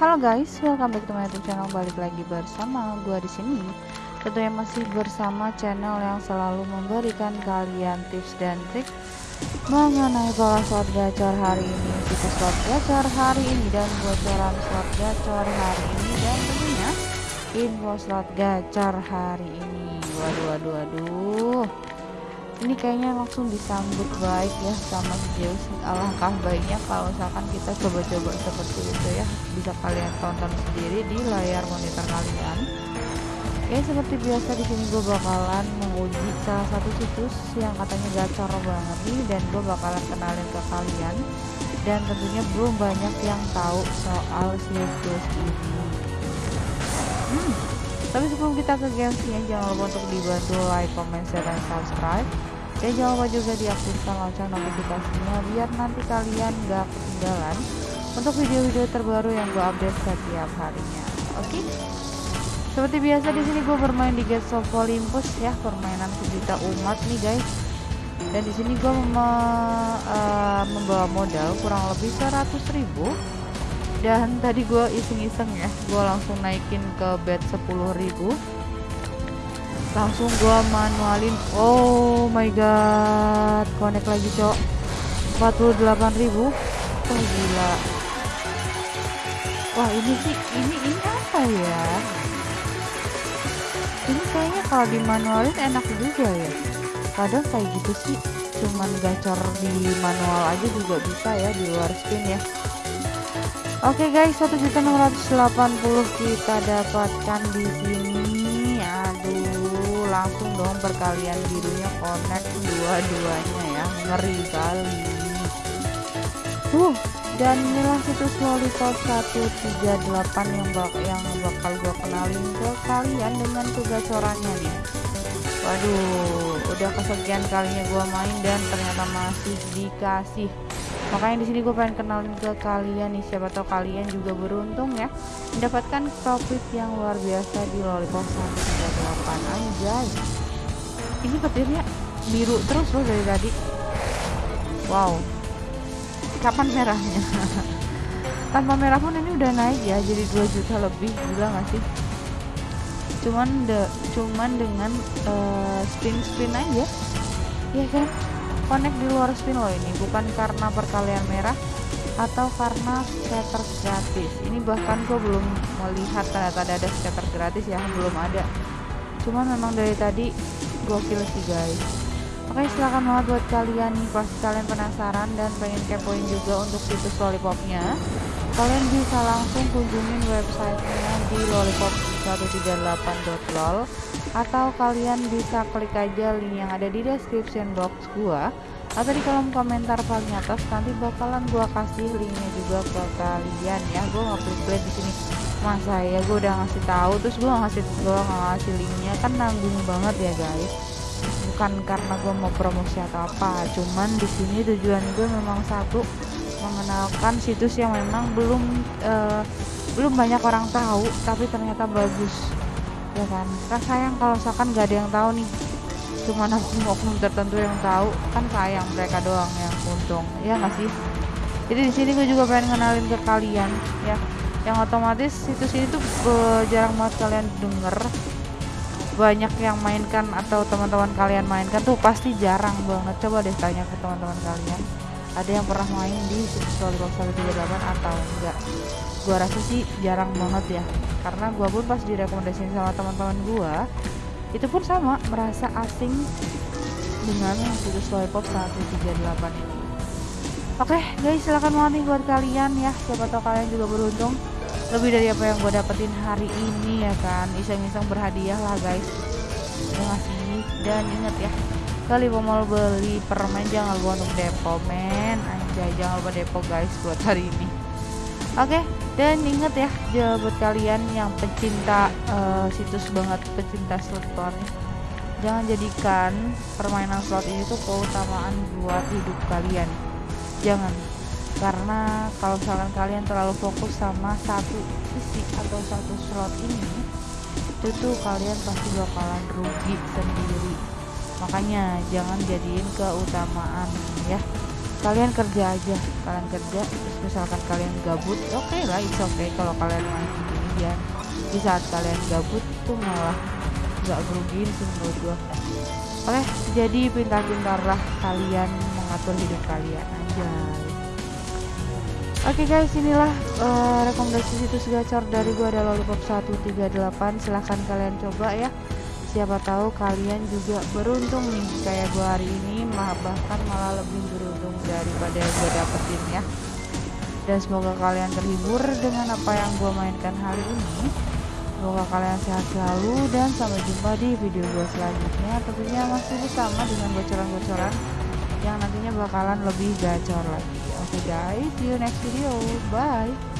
Halo guys, welcome back to my YouTube channel. Balik lagi bersama gua di sini. Tentunya masih bersama channel yang selalu memberikan kalian tips dan trik mengenai pola slot gacor hari ini, situs slot gacor hari ini dan bocoran slot gacor hari ini dan tentunya info slot gacor hari ini. Waduh, waduh, waduh ini kayaknya langsung disambut baik ya sama Zeus alangkah baiknya kalau misalkan kita coba-coba seperti itu ya. Bisa kalian tonton sendiri di layar monitor kalian. Ya seperti biasa di sini gue bakalan menguji salah satu situs yang katanya gacor banget nih dan gue bakalan kenalin ke kalian. Dan tentunya belum banyak yang tahu soal situs ini. Hmm. tapi sebelum kita ke gamesnya jangan lupa untuk dibantu like, comment, share, dan subscribe dan jangan lupa juga diaktifkan lonceng notifikasinya biar nanti kalian gak ketinggalan untuk video-video terbaru yang gue update setiap harinya. Oke? Seperti biasa di sini gue bermain di Gates of Olympus ya permainan sejuta umat nih guys. Dan di sini gue mem uh, membawa modal kurang lebih 100 ribu. Dan tadi gue iseng-iseng ya gue langsung naikin ke bed 10 ribu langsung gua manualin. Oh my god. Connect lagi cok. 48.000 oh gila. Wah ini sih ini ini apa ya? Ini kayaknya kalau di manualin enak juga ya. Kadang kayak gitu sih cuman gacor di manual aja juga bisa ya di luar spin ya. Oke okay guys, 1.680 kita dapatkan di sini. Langsung dong perkalian birunya connect dua-duanya ya. Ngeri kali. Uh, dan inilah situs lollipop 138 yang bak yang bakal gue kenalin ke kalian dengan tugas orangnya nih. Waduh, udah kesekian kalinya gue main dan ternyata masih dikasih makanya di sini gue pengen kenalin ke kalian nih siapa tahu kalian juga beruntung ya mendapatkan profit yang luar biasa di lollipop 138 anjay. Ini petirnya biru terus loh dari tadi. Wow. Kapan merahnya? Tanpa merah pun ini udah naik ya jadi 2 juta lebih gila gak sih? Cuman de cuman dengan uh, spin spin aja. Ya kan? Connect di luar spin loh ini. Bukan karena perkalian merah atau karena scatter gratis. Ini bahkan gue belum melihat tanda-tanda ada scatter gratis ya belum ada cuman memang dari tadi gokil sih guys. Oke silahkan banget buat kalian nih pasti kalian penasaran dan pengen kepoin juga untuk situs lollipopnya kalian bisa langsung kunjungin websitenya di lollipop138.lol atau kalian bisa klik aja link yang ada di description box gua atau di kolom komentar paling atas nanti bakalan gua kasih linknya juga ke kalian ya. Gua nggak pelit di sini masa ya gua udah ngasih tahu terus gua ngasih nggak ngasih linknya. Kan nanggung banget ya guys. Bukan karena gua mau promosi atau apa cuman di sini tujuan gue memang satu mengenalkan situs yang memang belum uh, belum banyak orang tahu tapi ternyata bagus. Ya kan? Kan sayang kalau misalkan gak ada yang tahu nih. Cuma oknum tertentu yang tahu kan sayang mereka doang yang untung. Ya nggak sih? Jadi di sini gue juga pengen kenalin ke kalian ya yang otomatis situs ini tuh uh, jarang banget kalian denger. Banyak yang mainkan atau teman-teman kalian mainkan tuh pasti jarang banget. Coba deh tanya ke teman-teman kalian. Ada yang pernah main di situs volleyball 138 atau enggak? Gua rasa sih jarang banget ya. Karena gua pun pas direkomendasiin sama teman-teman gua itu pun sama merasa asing dengan situs lollipop 138 ini oke okay, guys silahkan nih buat kalian ya. Siapa tahu kalian juga beruntung. Lebih dari apa yang gue dapetin hari ini ya kan. Iseng-iseng berhadiah lah guys. Ya ngasih dan inget ya kali mau beli permen jangan lupa untuk depo men. Anjay jangan lupa depo guys buat hari ini. Oke okay, dan inget ya buat kalian yang pecinta uh, situs banget pecinta slot jangan jadikan permainan slot ini tuh keutamaan buat hidup kalian jangan. Karena kalau misalkan kalian terlalu fokus sama satu sisi atau satu slot ini itu tuh kalian pasti bakalan rugi sendiri. Makanya jangan jadiin keutamaan ya. Kalian kerja aja. Kalian kerja terus misalkan kalian gabut oke okay lah it's okay kalau kalian gini ya di saat kalian gabut tuh malah nggak merugiin sih menurut gua. Oke jadi pintar-pintarlah kalian mengatur hidup kalian aja Oke okay guys, inilah uh, rekomendasi situs gacor dari gua ada lollipop 138. Silahkan kalian coba ya. Siapa tahu kalian juga beruntung nih kayak gua hari ini, bahkan malah lebih beruntung daripada yang gua dapetin ya. Dan semoga kalian terhibur dengan apa yang gua mainkan hari ini. Semoga kalian sehat selalu dan sampai jumpa di video gua selanjutnya. Tentunya masih bersama dengan bocoran-bocoran yang nantinya bakalan lebih gacor lagi. Oke okay guys, see you next video. Bye.